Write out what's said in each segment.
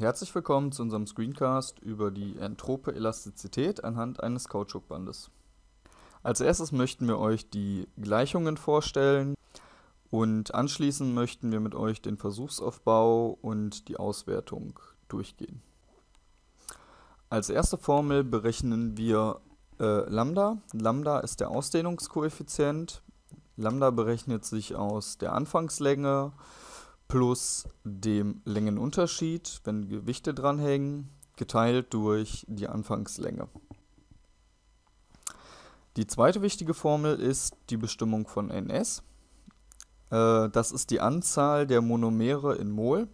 Herzlich willkommen zu unserem Screencast über die entrope Elastizität anhand eines Kautschukbandes. Als erstes möchten wir euch die Gleichungen vorstellen und anschließend möchten wir mit euch den Versuchsaufbau und die Auswertung durchgehen. Als erste Formel berechnen wir äh, Lambda. Lambda ist der Ausdehnungskoeffizient. Lambda berechnet sich aus der Anfangslänge plus dem Längenunterschied, wenn Gewichte dranhängen, geteilt durch die Anfangslänge. Die zweite wichtige Formel ist die Bestimmung von NS. Äh, das ist die Anzahl der Monomere in Mol.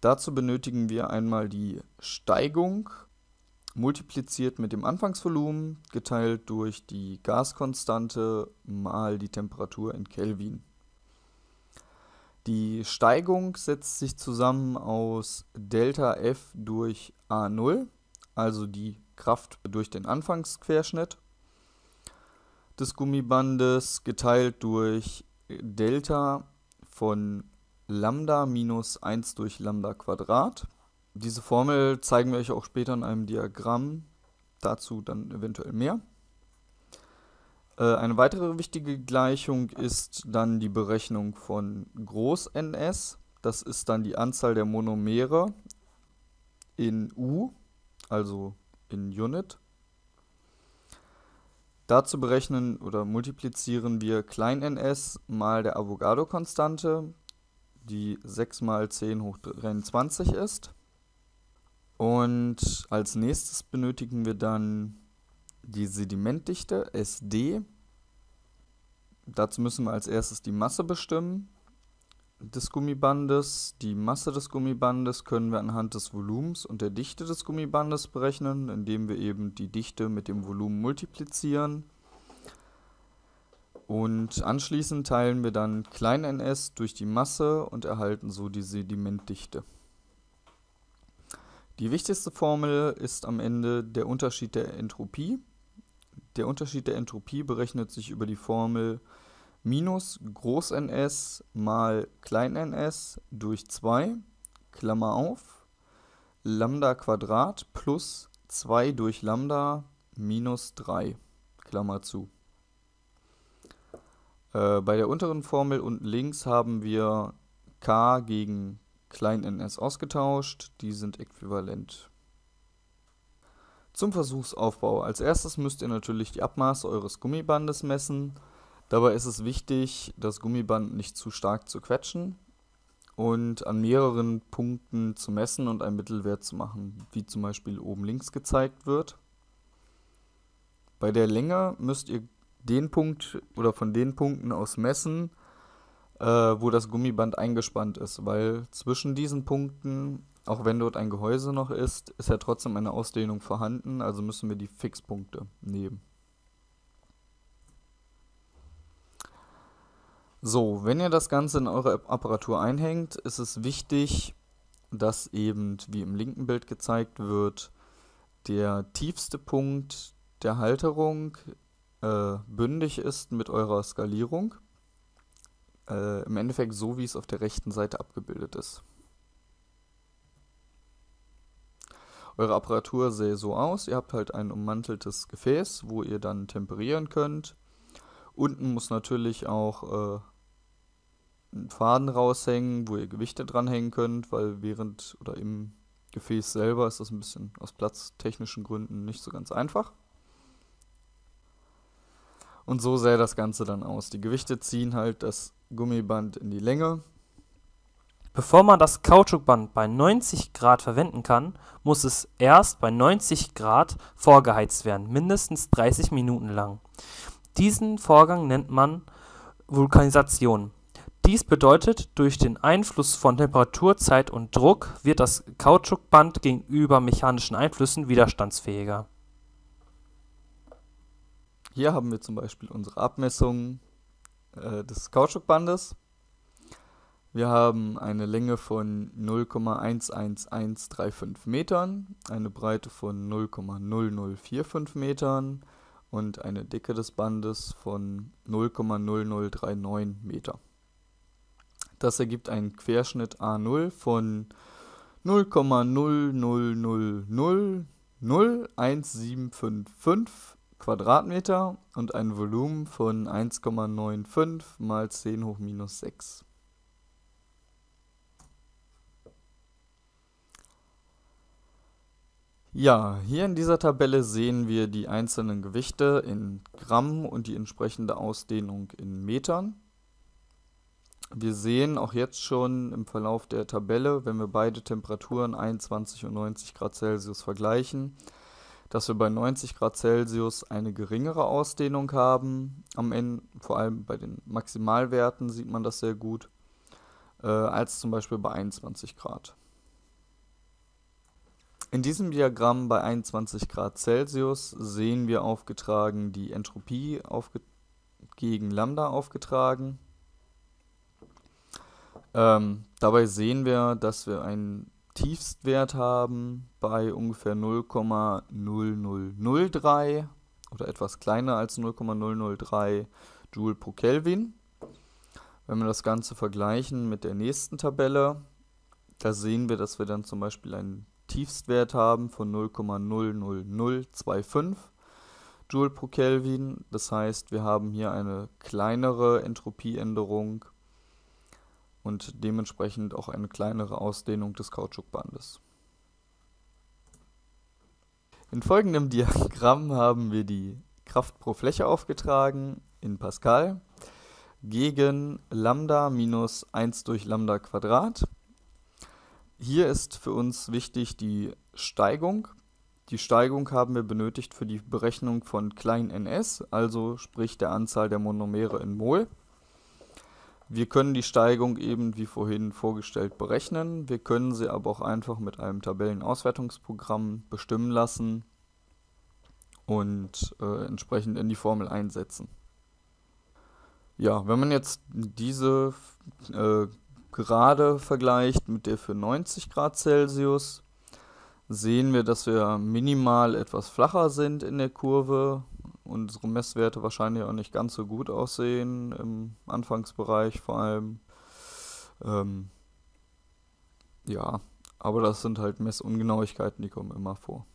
Dazu benötigen wir einmal die Steigung multipliziert mit dem Anfangsvolumen geteilt durch die Gaskonstante mal die Temperatur in Kelvin. Die Steigung setzt sich zusammen aus Delta F durch A0, also die Kraft durch den Anfangsquerschnitt des Gummibandes geteilt durch Delta von Lambda minus 1 durch Lambda Quadrat. Diese Formel zeigen wir euch auch später in einem Diagramm, dazu dann eventuell mehr. Äh, eine weitere wichtige Gleichung ist dann die Berechnung von Groß-NS. Das ist dann die Anzahl der Monomere in U, also in Unit. Dazu berechnen oder multiplizieren wir klein-ns mal der Avogadro-Konstante, die 6 mal 10 hoch 23 ist. Und als nächstes benötigen wir dann die Sedimentdichte SD. Dazu müssen wir als erstes die Masse bestimmen des Gummibandes. Die Masse des Gummibandes können wir anhand des Volumens und der Dichte des Gummibandes berechnen, indem wir eben die Dichte mit dem Volumen multiplizieren. Und anschließend teilen wir dann klein ns durch die Masse und erhalten so die Sedimentdichte. Die wichtigste Formel ist am Ende der Unterschied der Entropie. Der Unterschied der Entropie berechnet sich über die Formel minus Groß-NS mal Klein-ns durch 2, Klammer auf, Lambda Quadrat plus 2 durch Lambda minus 3, Klammer zu. Äh, bei der unteren Formel unten links haben wir k gegen Klein-ns ausgetauscht, die sind äquivalent. Zum Versuchsaufbau. Als erstes müsst ihr natürlich die Abmaße eures Gummibandes messen. Dabei ist es wichtig, das Gummiband nicht zu stark zu quetschen und an mehreren Punkten zu messen und einen Mittelwert zu machen, wie zum Beispiel oben links gezeigt wird. Bei der Länge müsst ihr den Punkt oder von den Punkten aus messen, äh, wo das Gummiband eingespannt ist, weil zwischen diesen Punkten auch wenn dort ein Gehäuse noch ist, ist ja trotzdem eine Ausdehnung vorhanden, also müssen wir die Fixpunkte nehmen. So, wenn ihr das Ganze in eure Apparatur einhängt, ist es wichtig, dass eben, wie im linken Bild gezeigt wird, der tiefste Punkt der Halterung äh, bündig ist mit eurer Skalierung. Äh, Im Endeffekt so, wie es auf der rechten Seite abgebildet ist. Eure Apparatur sähe so aus. Ihr habt halt ein ummanteltes Gefäß, wo ihr dann temperieren könnt. Unten muss natürlich auch äh, ein Faden raushängen, wo ihr Gewichte dranhängen könnt, weil während oder im Gefäß selber ist das ein bisschen aus platztechnischen Gründen nicht so ganz einfach. Und so sähe das Ganze dann aus. Die Gewichte ziehen halt das Gummiband in die Länge Bevor man das Kautschukband bei 90 Grad verwenden kann, muss es erst bei 90 Grad vorgeheizt werden, mindestens 30 Minuten lang. Diesen Vorgang nennt man Vulkanisation. Dies bedeutet, durch den Einfluss von Temperatur, Zeit und Druck wird das Kautschukband gegenüber mechanischen Einflüssen widerstandsfähiger. Hier haben wir zum Beispiel unsere Abmessung äh, des Kautschukbandes. Wir haben eine Länge von 0,11135 Metern, eine Breite von 0,0045 Metern und eine Dicke des Bandes von 0,0039 Meter. Das ergibt einen Querschnitt A0 von 0,0000175 Quadratmeter und ein Volumen von 1,95 mal 10 hoch minus 6. Ja, hier in dieser Tabelle sehen wir die einzelnen Gewichte in Gramm und die entsprechende Ausdehnung in Metern. Wir sehen auch jetzt schon im Verlauf der Tabelle, wenn wir beide Temperaturen 21 und 90 Grad Celsius vergleichen, dass wir bei 90 Grad Celsius eine geringere Ausdehnung haben. Am Ende, vor allem bei den Maximalwerten sieht man das sehr gut, äh, als zum Beispiel bei 21 Grad. In diesem Diagramm bei 21 Grad Celsius sehen wir aufgetragen die Entropie aufge gegen Lambda aufgetragen. Ähm, dabei sehen wir, dass wir einen Tiefstwert haben bei ungefähr 0,0003 oder etwas kleiner als 0,003 Joule pro Kelvin. Wenn wir das Ganze vergleichen mit der nächsten Tabelle, da sehen wir, dass wir dann zum Beispiel einen Tiefstwert haben von 0,00025 Joule pro Kelvin. Das heißt, wir haben hier eine kleinere Entropieänderung und dementsprechend auch eine kleinere Ausdehnung des Kautschukbandes. In folgendem Diagramm haben wir die Kraft pro Fläche aufgetragen in Pascal gegen Lambda minus 1 durch Lambda Quadrat hier ist für uns wichtig die Steigung. Die Steigung haben wir benötigt für die Berechnung von klein ns, also sprich der Anzahl der Monomere in Mol. Wir können die Steigung eben wie vorhin vorgestellt berechnen. Wir können sie aber auch einfach mit einem Tabellenauswertungsprogramm bestimmen lassen und äh, entsprechend in die Formel einsetzen. Ja, wenn man jetzt diese äh, gerade vergleicht mit der für 90 Grad Celsius, sehen wir, dass wir minimal etwas flacher sind in der Kurve. Unsere Messwerte wahrscheinlich auch nicht ganz so gut aussehen, im Anfangsbereich vor allem. Ähm, ja, aber das sind halt Messungenauigkeiten, die kommen immer vor.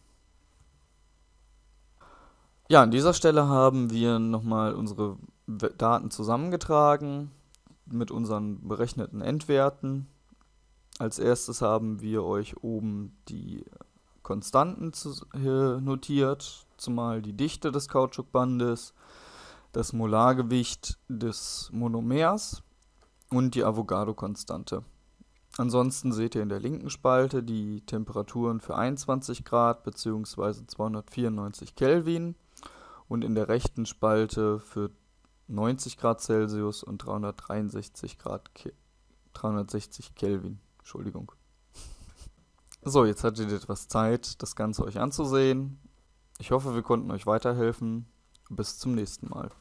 Ja, an dieser Stelle haben wir nochmal unsere Daten zusammengetragen mit unseren berechneten Endwerten. Als erstes haben wir euch oben die Konstanten notiert, zumal die Dichte des Kautschukbandes, das Molargewicht des Monomers und die Avogadro-Konstante. Ansonsten seht ihr in der linken Spalte die Temperaturen für 21 Grad bzw. 294 Kelvin und in der rechten Spalte für 90 Grad Celsius und 363 Grad Ke 360 Kelvin. Entschuldigung. So, jetzt hattet ihr etwas Zeit, das Ganze euch anzusehen. Ich hoffe, wir konnten euch weiterhelfen. Bis zum nächsten Mal.